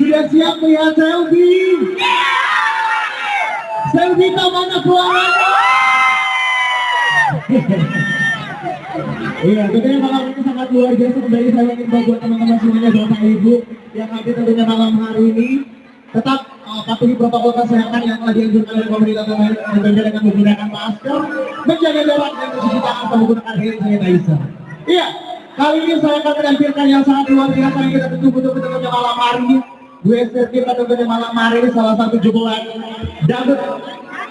Sudah siap melihat selfie? Selfie ke mana suaranya? Iya, tentunya malam ini sangat luar biasa kembali saya ingin buat teman-teman semuanya Bapak Ibu yang hadir tentunya malam hari ini tetap uh, patuhi protokol kesehatan yang telah dianjurkan oleh pemerintah tentunya dengan menggunakan masker, menjaga jarak dan mencuci tangan menggunakan hand sanitizer. Iya, kali ini saya akan menampilkan yang sangat luar biasa yang kita tunggu-tunggu tentunya malam hari ini. Gue kita tentunya malam hari ini salah satu jebolan dangdut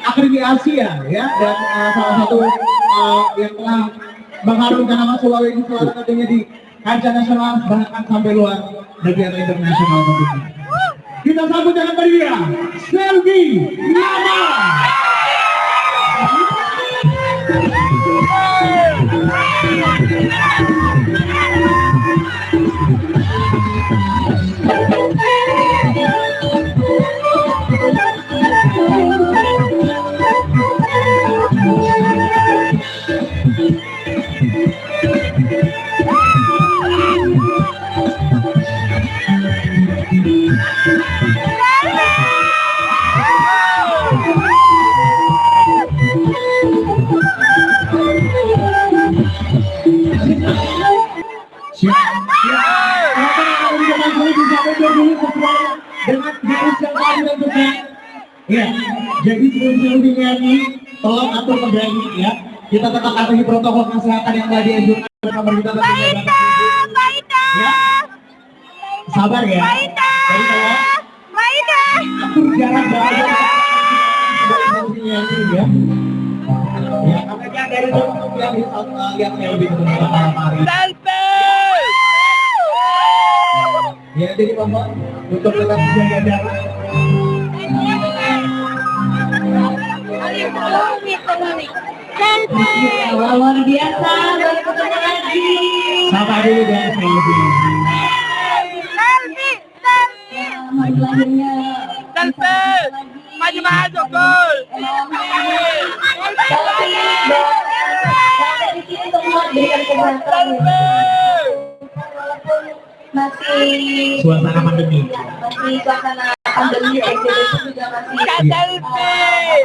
Akademi Asia ya dan uh, salah satu uh, yang telah mengharumkan nama Sulawesi Selatan tentunya di kancah nasional bahkan sampai luar negeri atau internasional tentunya. Kita sambut dengan meriah Selvi Nama. Ya, jadi sebelum sebelum nyanyi, tolong atur kembali ya. Kita tetap patuhi protokol kesehatan yang telah dianjurkan oleh pemerintah dan Maida, Maida. Ya, sabar ya. Maida. Maida ya. Maida. Atur jarak berada sebelum nyanyi ya. Ya, karena dari yang yang lebih malam hari. Selfie. Ya, jadi Bapak untuk tetap menjaga jarak. Selfie. luar biasa lagi Sapa dulu dan selfie. Selfie. Selfie. lahirnya Selfie. Maju maju gol. tapi sampai di sini masih Suasana pandemi. masih suasana pandemi PSBB itu juga masih Selfie.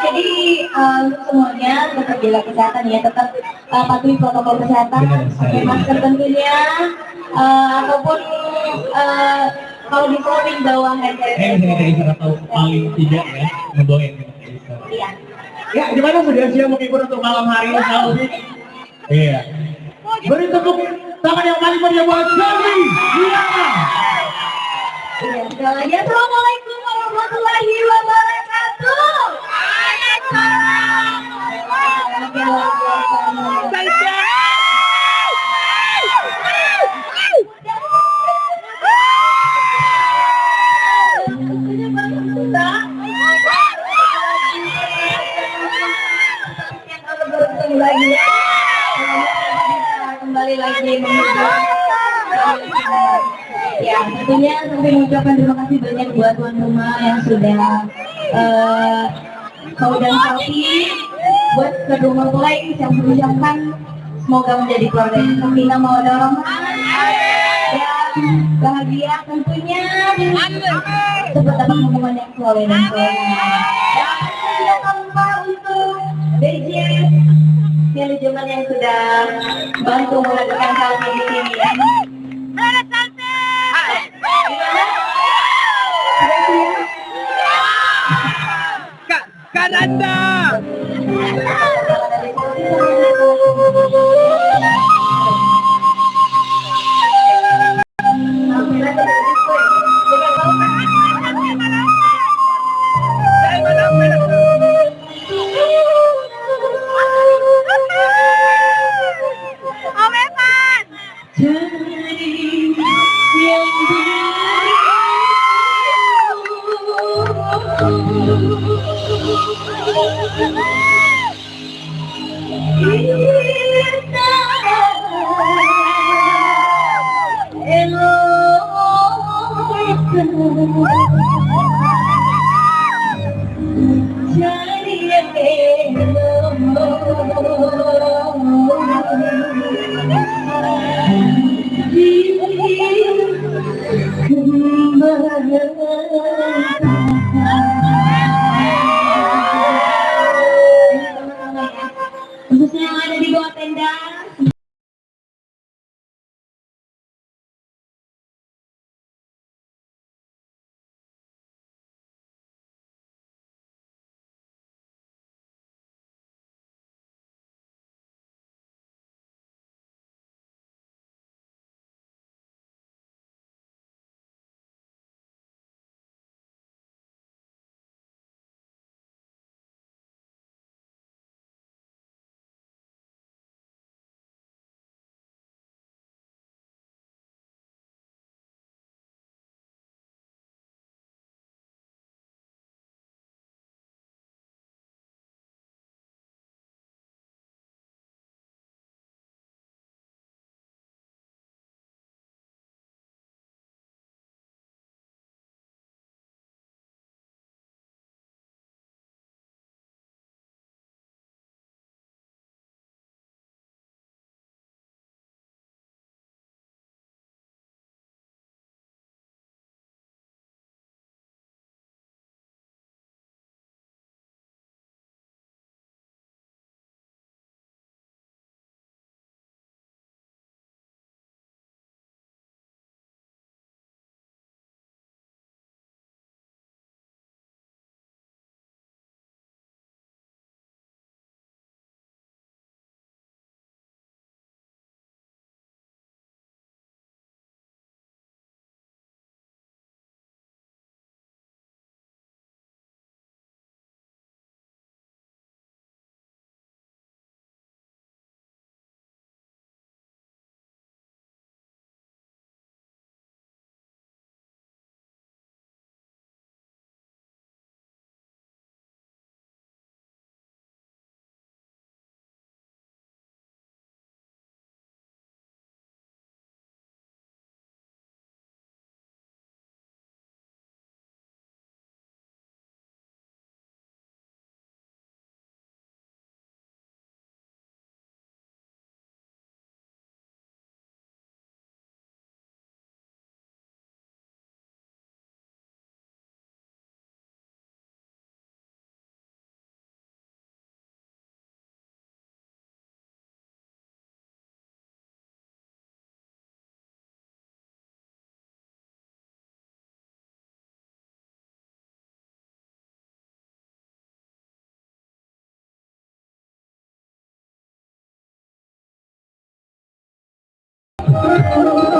jadi eh, untuk semuanya tetap jaga kesehatan ya tetap eh, patuhi protokol kesehatan pakai masker tentunya eh, ataupun eh, kalau di polling bawa hand Eh, sanitizer atau paling tidak ya, membawa hand sanitizer. iya Ya, gimana sudah siap menghibur untuk malam hari ini? Iya. Beri tepuk tangan yang paling meriah buat. Sekali lagi assalamualaikum warahmatullahi wabarakatuh Ya, tentunya saya mengucapkan terima kasih banyak buat tuan rumah yang sudah eh mau dan sapi buat kedua mempelai yang mengucapkan semoga menjadi keluarga yang sakinah mawaddah warahmah dan bahagia tentunya. Cepat dapat hubungan yang soleh dan soleh. Dan tanpa untuk DJ manajemen yang sudah bantu mengadakan hal ini di sini Thank you. Dengan